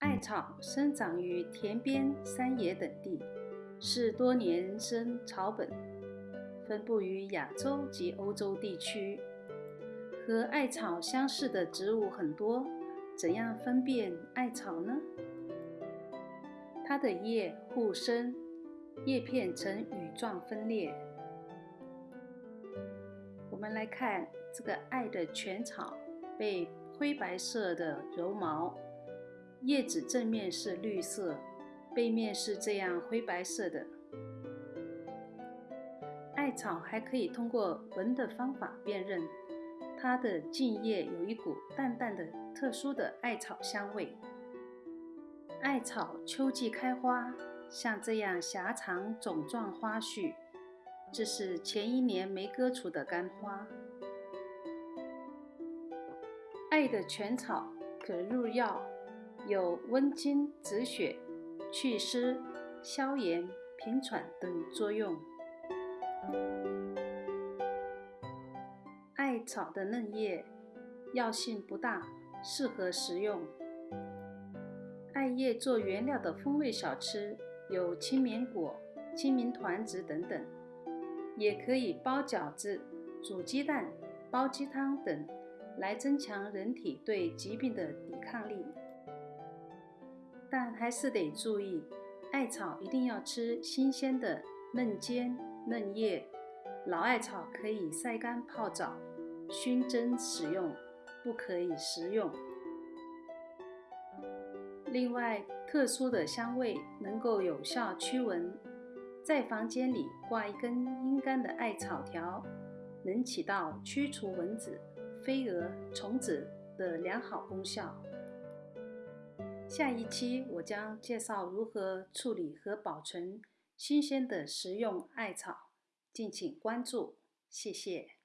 艾草生长于田边、山野等地，是多年生草本，分布于亚洲及欧洲地区。和艾草相似的植物很多，怎样分辨艾草呢？它的叶互生，叶片呈羽状分裂。我们来看这个艾的全草，被灰白色的柔毛。叶子正面是绿色，背面是这样灰白色的。艾草还可以通过闻的方法辨认，它的茎叶有一股淡淡的、特殊的艾草香味。艾草秋季开花，像这样狭长种状花序，这是前一年没割除的干花。艾的全草可入药。有温经止血、祛湿、消炎、平喘等作用。艾草的嫩叶药性不大，适合食用。艾叶做原料的风味小吃有青绵果、青明团子等等，也可以包饺子、煮鸡蛋、煲鸡汤等，来增强人体对疾病的抵抗力。但还是得注意，艾草一定要吃新鲜的嫩尖嫩叶，老艾草可以晒干泡澡、熏蒸使用，不可以食用。另外，特殊的香味能够有效驱蚊，在房间里挂一根阴干的艾草条，能起到驱除蚊子、飞蛾、虫子的良好功效。下一期我将介绍如何处理和保存新鲜的食用艾草，敬请关注，谢谢。